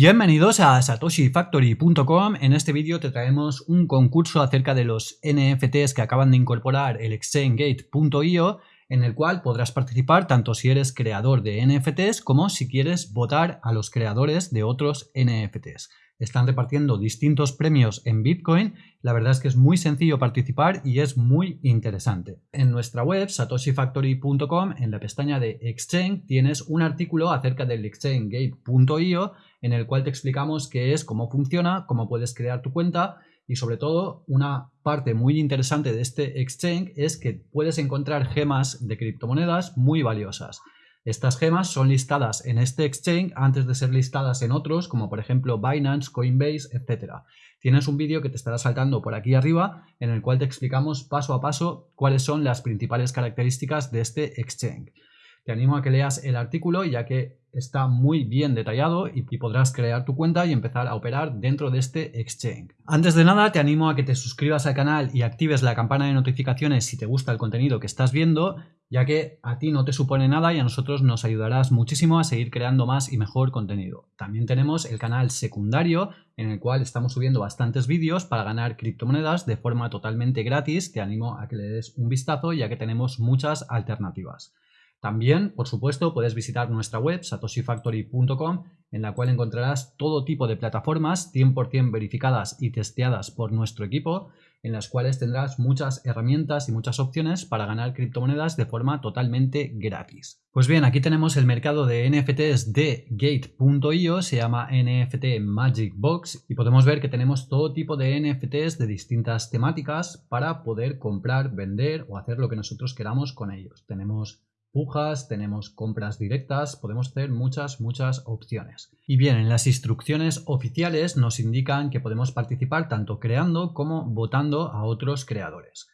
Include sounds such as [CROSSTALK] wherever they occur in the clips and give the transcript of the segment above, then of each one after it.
Bienvenidos a satoshifactory.com. En este vídeo te traemos un concurso acerca de los NFTs que acaban de incorporar el exchangegate.io en el cual podrás participar tanto si eres creador de NFTs como si quieres votar a los creadores de otros NFTs están repartiendo distintos premios en Bitcoin. La verdad es que es muy sencillo participar y es muy interesante. En nuestra web, satoshifactory.com, en la pestaña de Exchange, tienes un artículo acerca del exchangegate.io en el cual te explicamos qué es, cómo funciona, cómo puedes crear tu cuenta y sobre todo una parte muy interesante de este exchange es que puedes encontrar gemas de criptomonedas muy valiosas. Estas gemas son listadas en este exchange antes de ser listadas en otros, como por ejemplo Binance, Coinbase, etc. Tienes un vídeo que te estará saltando por aquí arriba en el cual te explicamos paso a paso cuáles son las principales características de este exchange. Te animo a que leas el artículo ya que está muy bien detallado y, podrás crear tu cuenta y empezar a operar dentro de este exchange. Antes de nada te animo a que te suscribas al canal y actives la campana de notificaciones si te gusta el contenido que estás viendo ya que a ti no te supone nada y a nosotros nos ayudarás muchísimo a seguir creando más y mejor contenido. También tenemos el canal secundario en el cual estamos subiendo bastantes vídeos para ganar criptomonedas de forma totalmente gratis. Te animo a que le des un vistazo ya que tenemos muchas alternativas. También, por supuesto, puedes visitar nuestra web satoshifactory.com en la cual encontrarás todo tipo de plataformas 100% verificadas y testeadas por nuestro equipo en las cuales tendrás muchas herramientas y muchas opciones para ganar criptomonedas de forma totalmente gratis. Pues bien, aquí tenemos el mercado de NFTs de Gate.io, se llama NFT Magic Box y podemos ver que tenemos todo tipo de NFTs de distintas temáticas para poder comprar, vender o hacer lo que nosotros queramos con ellos. Tenemos pujas, tenemos compras directas, podemos hacer muchas, muchas opciones. Y bien, en las instrucciones oficiales nos indican que podemos participar tanto creando como votando a otros creadores.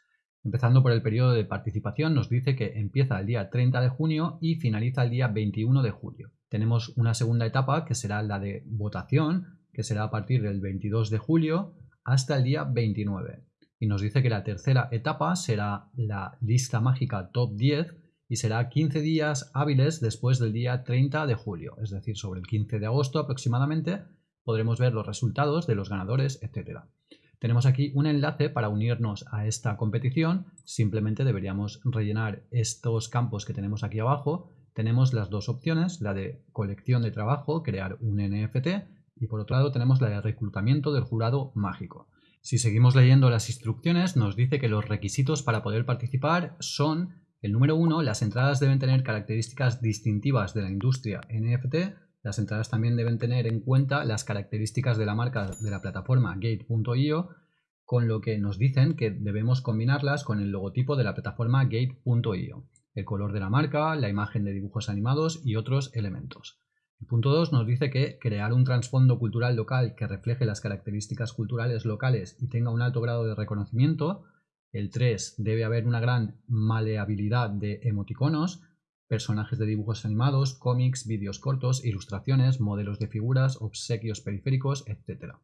Empezando por el periodo de participación nos dice que empieza el día 30 de junio y finaliza el día 21 de julio. Tenemos una segunda etapa que será la de votación, que será a partir del 22 de julio hasta el día 29. Y nos dice que la tercera etapa será la lista mágica top 10 y será 15 días hábiles después del día 30 de julio, es decir, sobre el 15 de agosto aproximadamente podremos ver los resultados de los ganadores, etc. Tenemos aquí un enlace para unirnos a esta competición, simplemente deberíamos rellenar estos campos que tenemos aquí abajo. Tenemos las dos opciones, la de colección de trabajo, crear un NFT, y por otro lado tenemos la de reclutamiento del jurado mágico. Si seguimos leyendo las instrucciones, nos dice que los requisitos para poder participar son el número uno, las entradas deben tener características distintivas de la industria NFT. Las entradas también deben tener en cuenta las características de la marca de la plataforma Gate.io, con lo que nos dicen que debemos combinarlas con el logotipo de la plataforma Gate.io, el color de la marca, la imagen de dibujos animados y otros elementos. El punto 2 nos dice que crear un trasfondo cultural local que refleje las características culturales locales y tenga un alto grado de reconocimiento el 3 debe haber una gran maleabilidad de emoticonos, personajes de dibujos animados, cómics, vídeos cortos, ilustraciones, modelos de figuras, obsequios periféricos, etc.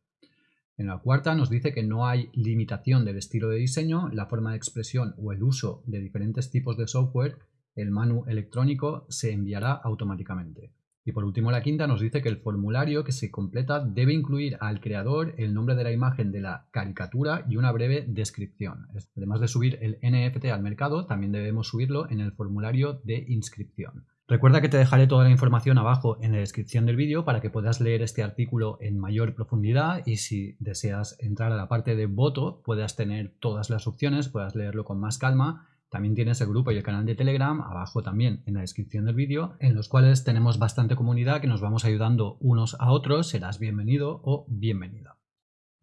En la cuarta nos dice que no hay limitación del estilo de diseño, la forma de expresión o el uso de diferentes tipos de software, el manu electrónico se enviará automáticamente. Y por último, la quinta nos dice que el formulario que se completa debe incluir al creador el nombre de la imagen de la caricatura y una breve descripción. Además de subir el NFT al mercado, también debemos subirlo en el formulario de inscripción. Recuerda que te dejaré toda la información abajo en la descripción del vídeo para que puedas leer este artículo en mayor profundidad y si deseas entrar a la parte de voto puedas tener todas las opciones, puedas leerlo con más calma también tienes el grupo y el canal de Telegram, abajo también en la descripción del vídeo, en los cuales tenemos bastante comunidad que nos vamos ayudando unos a otros, serás bienvenido o bienvenida.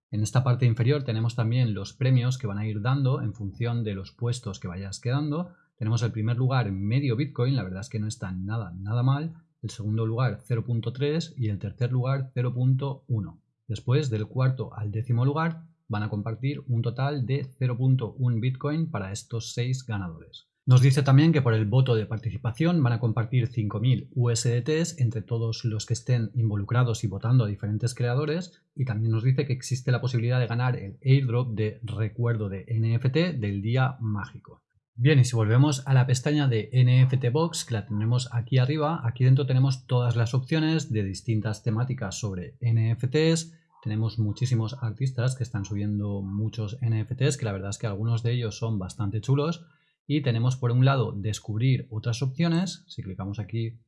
En esta parte inferior tenemos también los premios que van a ir dando en función de los puestos que vayas quedando. Tenemos el primer lugar medio Bitcoin, la verdad es que no está nada, nada mal. El segundo lugar 0.3 y el tercer lugar 0.1. Después del cuarto al décimo lugar van a compartir un total de 0.1 Bitcoin para estos 6 ganadores. Nos dice también que por el voto de participación van a compartir 5.000 USDTs entre todos los que estén involucrados y votando a diferentes creadores y también nos dice que existe la posibilidad de ganar el airdrop de recuerdo de NFT del día mágico. Bien, y si volvemos a la pestaña de NFT Box, que la tenemos aquí arriba, aquí dentro tenemos todas las opciones de distintas temáticas sobre NFTs. Tenemos muchísimos artistas que están subiendo muchos NFTs, que la verdad es que algunos de ellos son bastante chulos. Y tenemos por un lado descubrir otras opciones. Si clicamos aquí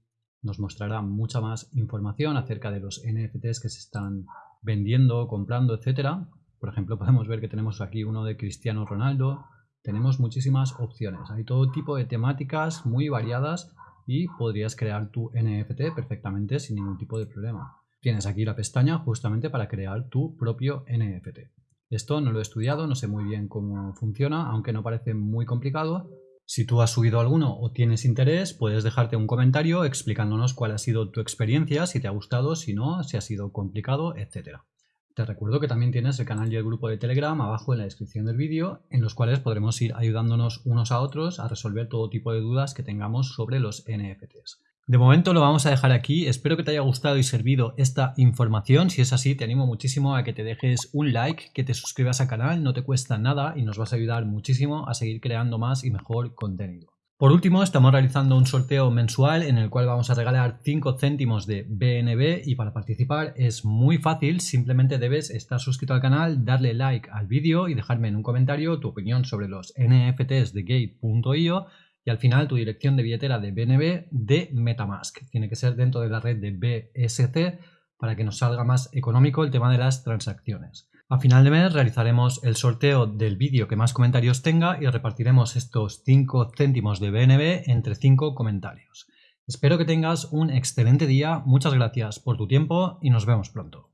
nos mostrará mucha más información acerca de los NFTs que se están vendiendo, comprando, etcétera. Por ejemplo, [LAUGHS] podemos ver que tenemos aquí uno de Cristiano Ronaldo, tenemos muchísimas opciones. Hay todo tipo de temáticas muy variadas y podrías crear tu NFT perfectamente sin ningún tipo de problema. Tienes aquí la pestaña justamente para crear tu propio NFT. Esto no lo he estudiado, no sé muy bien cómo funciona, aunque no parece muy complicado. Si tú has subido alguno o tienes interés, puedes dejarte un comentario explicándonos cuál ha sido tu experiencia, si te ha gustado, si no, si ha sido complicado, etcétera. Te recuerdo que también tienes el canal y el grupo de Telegram abajo en la descripción del vídeo, en los cuales podremos ir ayudándonos unos a otros a resolver todo tipo de dudas que tengamos sobre los NFTs. De momento lo vamos a dejar aquí, espero que te haya gustado y servido esta información, si es así te animo muchísimo a que te dejes un like, que te suscribas al canal, no te cuesta nada y nos vas a ayudar muchísimo a seguir creando más y mejor contenido. Por último, estamos realizando un sorteo mensual en el cual vamos a regalar 5 céntimos de BNB y para participar es muy fácil, simplemente debes estar suscrito al canal, darle like al vídeo y dejarme en un comentario tu opinión sobre los NFTs de Gate.io y al final tu dirección de billetera de BNB de Metamask. Tiene que ser dentro de la red de BSC para que nos salga más económico el tema de las transacciones. A final de mes realizaremos el sorteo del vídeo que más comentarios tenga y repartiremos estos 5 céntimos de BNB entre 5 comentarios. Espero que tengas un excelente día, muchas gracias por tu tiempo y nos vemos pronto.